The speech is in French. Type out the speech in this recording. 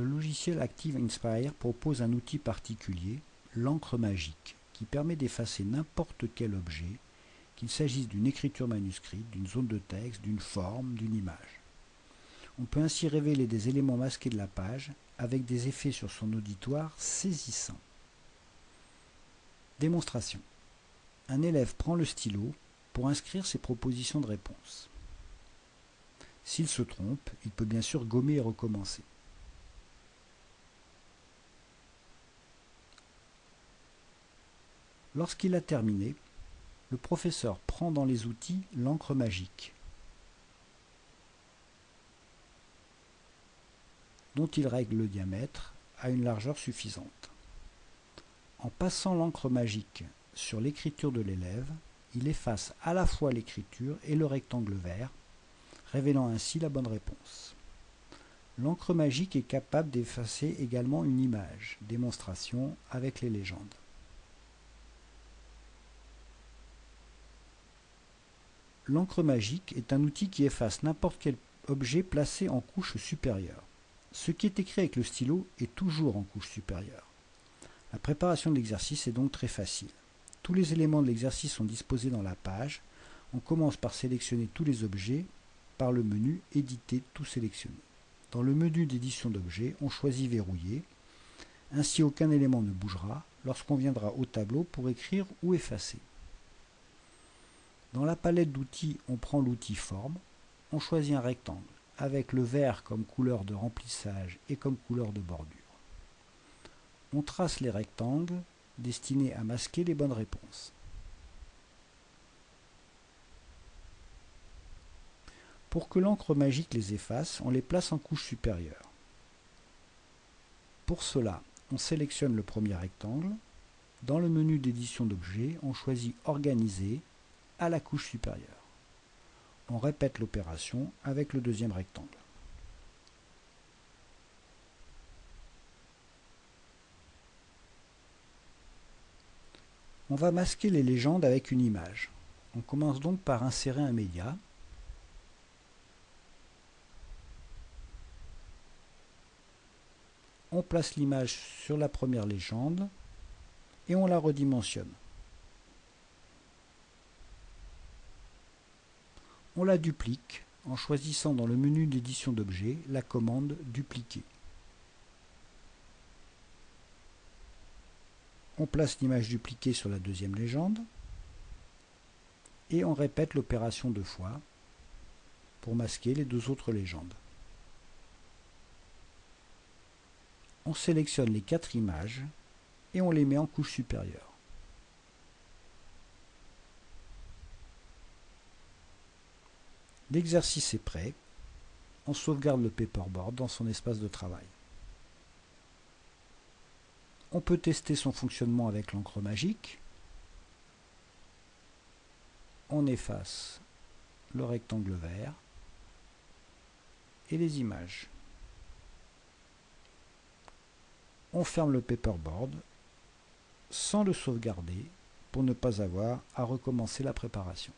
Le logiciel Active Inspire propose un outil particulier, l'encre magique, qui permet d'effacer n'importe quel objet, qu'il s'agisse d'une écriture manuscrite, d'une zone de texte, d'une forme, d'une image. On peut ainsi révéler des éléments masqués de la page avec des effets sur son auditoire saisissants. Démonstration. Un élève prend le stylo pour inscrire ses propositions de réponse. S'il se trompe, il peut bien sûr gommer et recommencer. Lorsqu'il a terminé, le professeur prend dans les outils l'encre magique, dont il règle le diamètre à une largeur suffisante. En passant l'encre magique sur l'écriture de l'élève, il efface à la fois l'écriture et le rectangle vert, révélant ainsi la bonne réponse. L'encre magique est capable d'effacer également une image, démonstration avec les légendes. L'encre magique est un outil qui efface n'importe quel objet placé en couche supérieure. Ce qui est écrit avec le stylo est toujours en couche supérieure. La préparation de l'exercice est donc très facile. Tous les éléments de l'exercice sont disposés dans la page. On commence par sélectionner tous les objets par le menu « Éditer tout sélectionner ». Dans le menu d'édition d'objets, on choisit « Verrouiller ». Ainsi, aucun élément ne bougera lorsqu'on viendra au tableau pour écrire ou effacer. Dans la palette d'outils, on prend l'outil Forme, on choisit un rectangle, avec le vert comme couleur de remplissage et comme couleur de bordure. On trace les rectangles destinés à masquer les bonnes réponses. Pour que l'encre magique les efface, on les place en couche supérieure. Pour cela, on sélectionne le premier rectangle. Dans le menu d'édition d'objets, on choisit Organiser à la couche supérieure. On répète l'opération avec le deuxième rectangle. On va masquer les légendes avec une image. On commence donc par insérer un média. On place l'image sur la première légende et on la redimensionne. On la duplique en choisissant dans le menu d'édition d'objets la commande Dupliquer. On place l'image dupliquée sur la deuxième légende et on répète l'opération deux fois pour masquer les deux autres légendes. On sélectionne les quatre images et on les met en couche supérieure. L'exercice est prêt. On sauvegarde le paperboard dans son espace de travail. On peut tester son fonctionnement avec l'encre magique. On efface le rectangle vert et les images. On ferme le paperboard sans le sauvegarder pour ne pas avoir à recommencer la préparation.